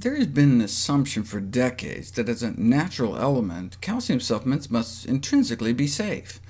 There has been an assumption for decades that as a natural element, calcium supplements must intrinsically be safe.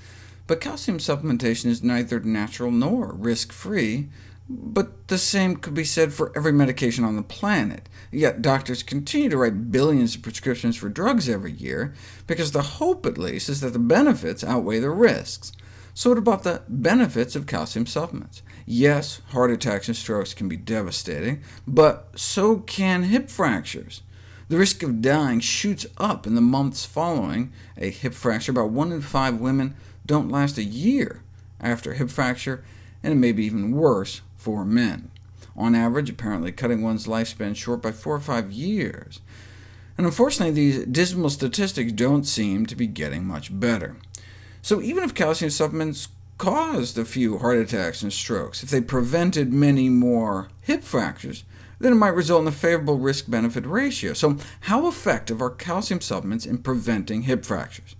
But calcium supplementation is neither natural nor risk-free, but the same could be said for every medication on the planet. Yet doctors continue to write billions of prescriptions for drugs every year, because the hope, at least, is that the benefits outweigh the risks. So what about the benefits of calcium supplements? Yes, heart attacks and strokes can be devastating, but so can hip fractures. The risk of dying shoots up in the months following a hip fracture. About 1 in 5 women don't last a year after a hip fracture, and it may be even worse for men. On average, apparently cutting one's lifespan short by 4 or 5 years. And unfortunately, these dismal statistics don't seem to be getting much better. So even if calcium supplements caused a few heart attacks and strokes, if they prevented many more hip fractures, then it might result in a favorable risk-benefit ratio. So how effective are calcium supplements in preventing hip fractures?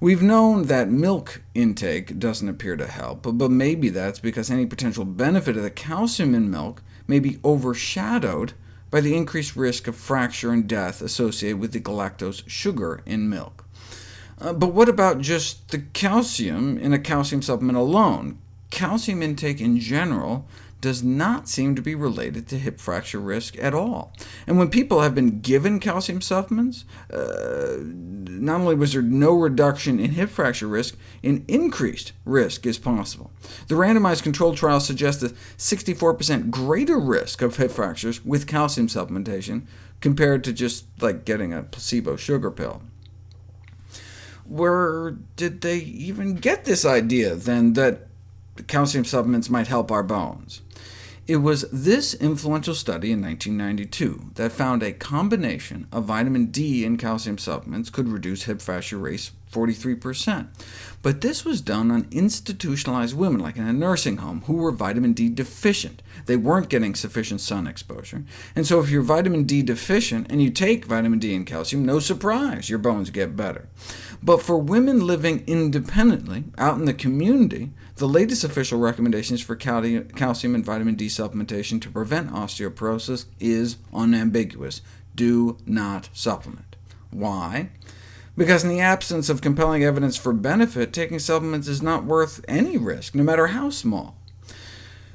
We've known that milk intake doesn't appear to help, but maybe that's because any potential benefit of the calcium in milk may be overshadowed by the increased risk of fracture and death associated with the galactose sugar in milk. Uh, but what about just the calcium in a calcium supplement alone? Calcium intake in general does not seem to be related to hip fracture risk at all. And when people have been given calcium supplements, uh, not only was there no reduction in hip fracture risk, an increased risk is possible. The randomized controlled trial suggests a 64% greater risk of hip fractures with calcium supplementation compared to just like getting a placebo sugar pill. Where did they even get this idea, then, that calcium supplements might help our bones? It was this influential study in 1992 that found a combination of vitamin D and calcium supplements could reduce hip fracture rates 43%. But this was done on institutionalized women, like in a nursing home, who were vitamin D deficient. They weren't getting sufficient sun exposure. And so if you're vitamin D deficient and you take vitamin D and calcium, no surprise, your bones get better. But for women living independently, out in the community, the latest official recommendations for calcium and vitamin D supplementation to prevent osteoporosis is unambiguous. Do not supplement. Why? Because in the absence of compelling evidence for benefit, taking supplements is not worth any risk, no matter how small.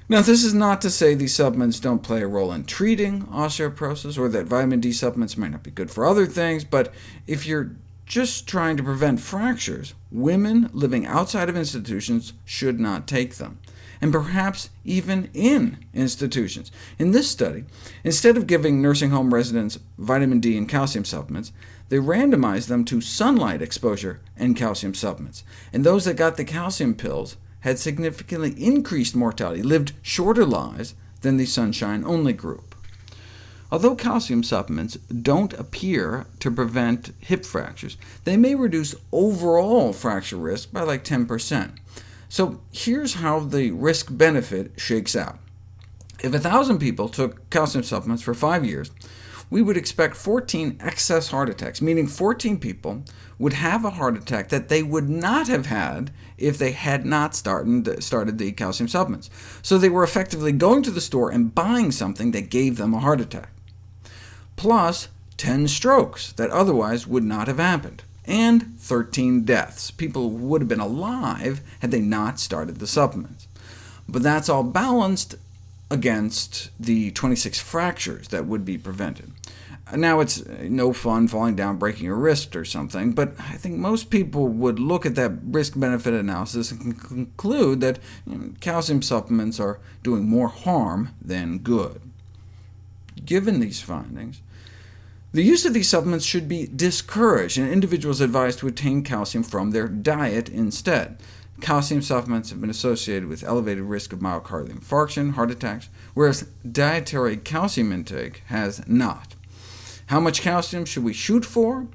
Now, this is not to say these supplements don't play a role in treating osteoporosis, or that vitamin D supplements might not be good for other things, but if you're just trying to prevent fractures, women living outside of institutions should not take them, and perhaps even in institutions. In this study, instead of giving nursing home residents vitamin D and calcium supplements, they randomized them to sunlight exposure and calcium supplements, and those that got the calcium pills had significantly increased mortality, lived shorter lives than the sunshine-only group. Although calcium supplements don't appear to prevent hip fractures, they may reduce overall fracture risk by like 10%. So here's how the risk-benefit shakes out. If 1,000 people took calcium supplements for five years, we would expect 14 excess heart attacks, meaning 14 people would have a heart attack that they would not have had if they had not started, started the calcium supplements. So they were effectively going to the store and buying something that gave them a heart attack plus 10 strokes that otherwise would not have happened, and 13 deaths. People would have been alive had they not started the supplements. But that's all balanced against the 26 fractures that would be prevented. Now, it's no fun falling down, breaking a wrist or something, but I think most people would look at that risk-benefit analysis and conclude that you know, calcium supplements are doing more harm than good. Given these findings, the use of these supplements should be discouraged, and individuals advised to obtain calcium from their diet instead. Calcium supplements have been associated with elevated risk of myocardial infarction, heart attacks, whereas dietary calcium intake has not. How much calcium should we shoot for?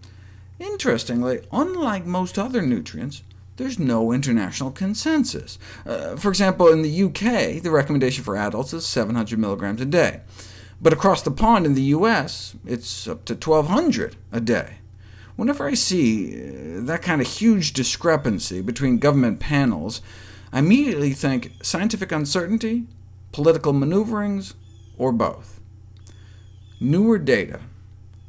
Interestingly, unlike most other nutrients, there's no international consensus. Uh, for example, in the UK, the recommendation for adults is 700 milligrams a day. But across the pond in the US, it's up to 1,200 a day. Whenever I see uh, that kind of huge discrepancy between government panels, I immediately think scientific uncertainty, political maneuverings, or both. newer data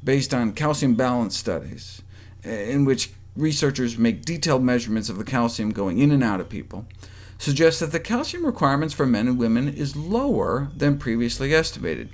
based on calcium balance studies, in which researchers make detailed measurements of the calcium going in and out of people, suggests that the calcium requirements for men and women is lower than previously estimated.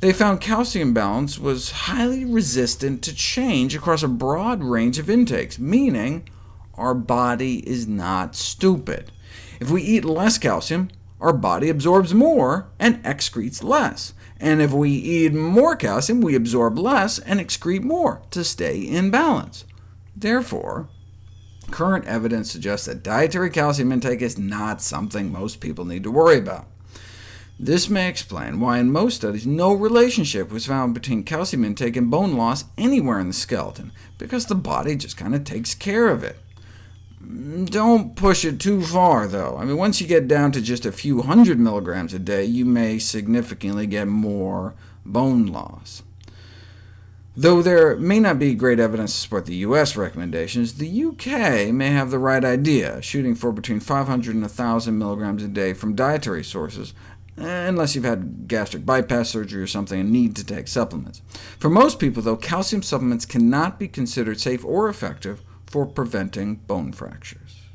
They found calcium balance was highly resistant to change across a broad range of intakes, meaning our body is not stupid. If we eat less calcium, our body absorbs more and excretes less. And if we eat more calcium, we absorb less and excrete more to stay in balance. Therefore, current evidence suggests that dietary calcium intake is not something most people need to worry about. This may explain why in most studies no relationship was found between calcium intake and bone loss anywhere in the skeleton, because the body just kind of takes care of it. Don't push it too far, though. I mean, once you get down to just a few hundred milligrams a day, you may significantly get more bone loss. Though there may not be great evidence to support the US recommendations, the UK may have the right idea, shooting for between 500 and 1,000 milligrams a day from dietary sources, unless you've had gastric bypass surgery or something and need to take supplements. For most people, though, calcium supplements cannot be considered safe or effective for preventing bone fractures.